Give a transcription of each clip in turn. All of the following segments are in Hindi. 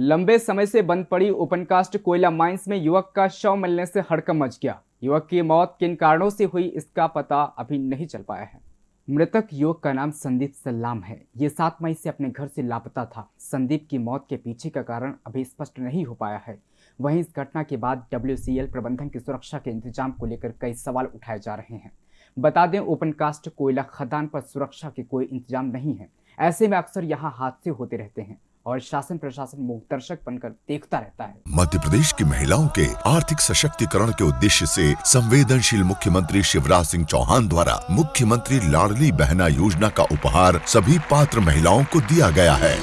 लंबे समय से बंद पड़ी ओपनकास्ट कोयला माइंस में युवक का शव मिलने से हड़कम मच गया। युवक की मौत किन कारणों से हुई, इसका पता अभी नहीं चल पाया है। मृतक युवक का नाम संदीप सल्लाम है। ये सात मई से अपने घर से लापता था। संदीप की मौत के पीछे का कारण अभी स्पष्ट नहीं हो पाया है। वहीं इस घटना के बाद डब्ल्यूसीएल प्रबंधन की सुरक्षा के इंतज़ाम को लेकर कई सवाल उठाए जा रहे हैं। बता दें ओपन कास्ट कोयला खदान पर सुरक्षा के कोई इंतज़ाम नहीं है। ऐसे में अक्सर यहाँ हादसे होते रहते हैं। और शासन प्रशासन मुखदर्शक बनकर देखता रहता है। मध्य प्रदेश की महिलाओं के आर्थिक सशक्तिकरण के उद्देश्य से संवेदनशील मुख्यमंत्री शिवराज सिंह चौहान द्वारा मुख्यमंत्री लाडली बहना योजना का उपहार सभी पात्र महिलाओं को दिया गया है।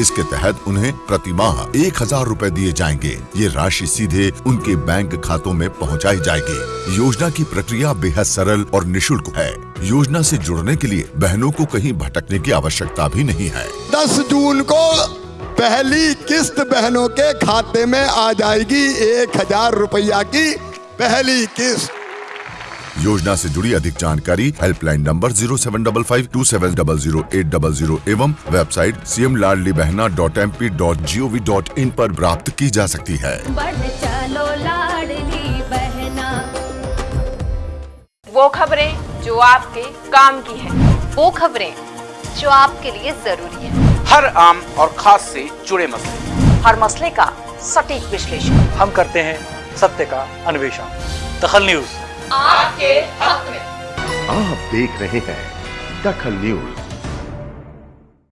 इसके तहत उन्हें प्रति माह एक हज़ार रूपए दिए जाएँगे। ये राशि सीधे उनके बैंक खातों में पहुंचाई जाएगी। योजना की प्रक्रिया बेहद सरल और निशुल्क है। योजना से जुड़ने के लिए बहनों को कहीं भटकने की आवश्यकता भी नहीं है। दस जून को पहली किस्त बहनों के खाते में आ जाएगी एक हज़ार रुपया की पहली किस्त। योजना से जुड़ी अधिक जानकारी helpline number zero seven double five two seven double zero eight double zero एवं website C M Ladli Bahna dot M P dot G O V dot in पर प्राप्त की जा सकती है। चलो बहना। वो खबरें जो आपके काम की है। वो खबरें जो आपके लिए ज़रूरी है। हर आम और खास से जुड़े मसले। हर मसले का सटीक विश्लेषण। हम करते हैं सत्य का अन्वेषण। दखल न्यूज़। आपके हक में। आप देख रहे हैं दखल न्यूज़।